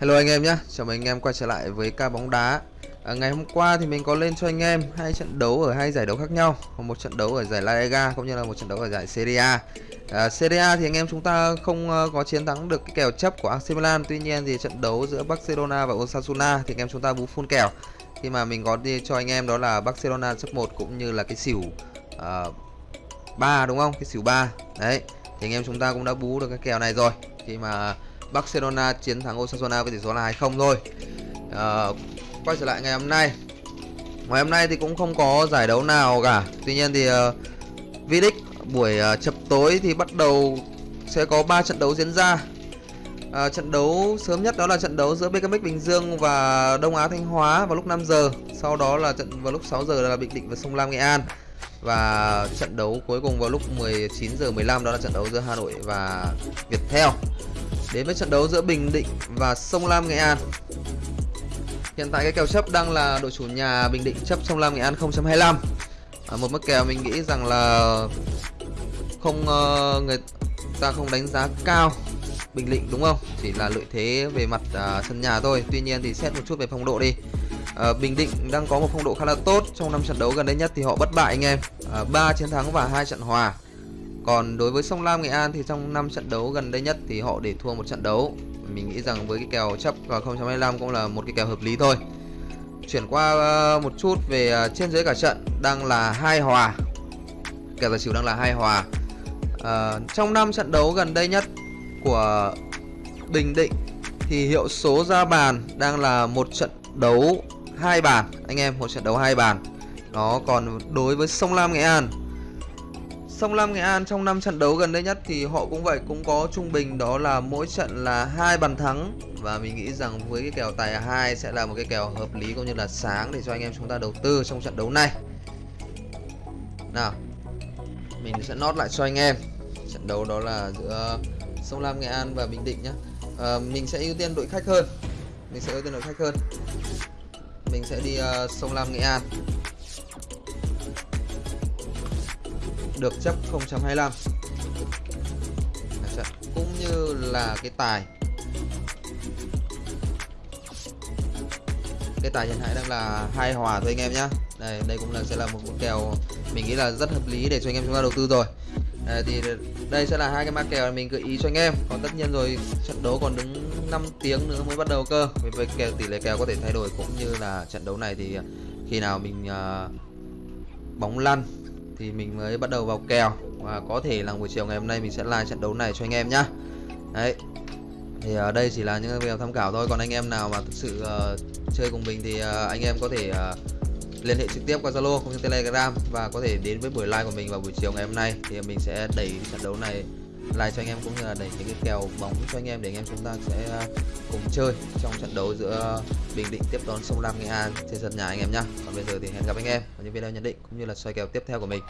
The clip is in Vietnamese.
Hello anh em nhé, chào mừng anh em quay trở lại với ca bóng đá. À, Ngày hôm qua thì mình có lên cho anh em hai trận đấu ở hai giải đấu khác nhau một trận đấu ở giải La Liga cũng như là một trận đấu ở giải Serie A. À, Serie A thì anh em chúng ta không uh, có chiến thắng được cái kèo chấp của AC Milan Tuy nhiên thì trận đấu giữa Barcelona và Osasuna thì anh em chúng ta bú full kèo. Khi mà mình có đi cho anh em đó là Barcelona chấp 1 cũng như là cái xỉu ờ, uh, 3 đúng không? Cái xỉu 3 Đấy, thì anh em chúng ta cũng đã bú được cái kèo này rồi. Khi mà Barcelona chiến thắng Osasuna với tỷ số là 2-0 thôi. À, Quay trở lại ngày hôm nay. Ngày hôm nay thì cũng không có giải đấu nào cả. Tuy nhiên thì ờ, uh, V-League buổi uh, chập tối thì bắt đầu sẽ có 3 trận đấu diễn ra. À, Trận đấu sớm nhất đó là trận đấu giữa BKMX Bình Dương và Đông Á Thanh Hóa vào lúc 5 giờ. Sau đó là trận vào lúc 6 giờ là Bình Định và Sông Lam Nghệ An. Và trận đấu cuối cùng vào lúc 19 giờ 15 đó là trận đấu giữa Hà Nội và Viettel Đến với trận đấu giữa Bình Định và Sông Lam Nghệ An. Hiện tại cái kèo chấp đang là đội chủ nhà Bình Định chấp Sông Lam Nghệ An 0.25 à, Một mức kèo mình nghĩ rằng là không uh, người ta không đánh giá cao Bình Định đúng không? Chỉ là lợi thế về mặt uh, sân nhà thôi. Tuy nhiên thì xét một chút về phong độ đi. À, Bình Định đang có một phong độ khá là tốt Trong năm trận đấu gần đây nhất thì họ bất bại anh em. Ờ, à, 3 chiến thắng và hai trận hòa còn đối với Sông Lam Nghệ An thì trong 5 trận đấu gần đây nhất thì họ để thua một trận đấu. Mình nghĩ rằng với cái kèo chấp vào 0.25 cũng là một cái kèo hợp lý thôi. Chuyển qua ờ, một chút về ờ, trên dưới cả trận đang là hai hòa. Kèo giả xỉu đang là hai hòa. À, trong 5 trận đấu gần đây nhất của Bình Định thì hiệu số ra bàn đang là một trận đấu hai bàn anh em một trận đấu hai bàn. nó còn đối với Sông Lam Nghệ An Sông Lam Nghệ An trong năm trận đấu gần đây nhất thì họ cũng vậy cũng có trung bình đó là mỗi trận là hai bàn thắng và mình nghĩ rằng với cái kèo tài 2 sẽ là một cái kèo hợp lý cũng như là sáng để cho anh em chúng ta đầu tư trong trận đấu này. Nào. Mình sẽ nốt lại cho anh em. Trận đấu đó là giữa Sông Lam Nghệ An và Bình Định nhá. À, mình sẽ ưu tiên đội khách hơn. Mình sẽ ưu tiên đội khách hơn. Mình sẽ đi uh, Sông Lam Nghệ An. Được chấp 0.25 cũng như là cái tài. Cái tài hiện tại đang là hai hòa thôi anh em nhá. Đây đây cũng là sẽ là một, một kèo mình nghĩ là rất hợp lý để cho anh em chúng ta đầu tư rồi. À, thì đây sẽ là hai cái mã kèo mình gợi ý cho anh em. Còn tất nhiên rồi trận đấu còn đứng 5 tiếng nữa mới bắt đầu cơ. Vì vậy kèo tỷ lệ kèo có thể thay đổi cũng như là trận đấu này thì khi nào mình uh, bóng lăn thì mình mới bắt đầu vào kèo. Và có thể là buổi chiều ngày hôm nay mình sẽ live trận đấu này cho anh em nhá. Đấy. Thì ở đây chỉ là những video tham khảo thôi. Còn anh em nào mà thực sự uh, chơi cùng mình thì uh, anh em có thể uh, liên hệ trực tiếp qua Zalo cũng như Telegram và có thể đến với buổi live của mình vào buổi chiều ngày hôm nay. Thì mình sẽ đẩy trận đấu này like cho anh em cũng như là đẩy những cái kèo bóng cho anh em để anh em chúng ta sẽ à, cùng chơi trong trận đấu giữa Bình Định tiếp đón Sông Lam Nghệ An trên sân nhà anh em nhé. Còn bây giờ thì hẹn gặp anh em ở những video nhận định cũng như là soi kèo tiếp theo của mình.